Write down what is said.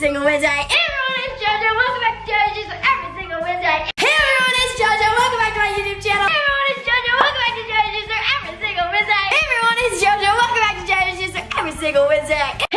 single Wednesday. Hey everyone, it's JoJo. Welcome back to JoJo's every single Wednesday. Hey everyone, it's JoJo. Welcome back to my YouTube channel. Hey everyone, it's JoJo. Welcome back to JoJo's every single Wednesday. Hey everyone, it's JoJo. Welcome back to JoJo's every single Wednesday.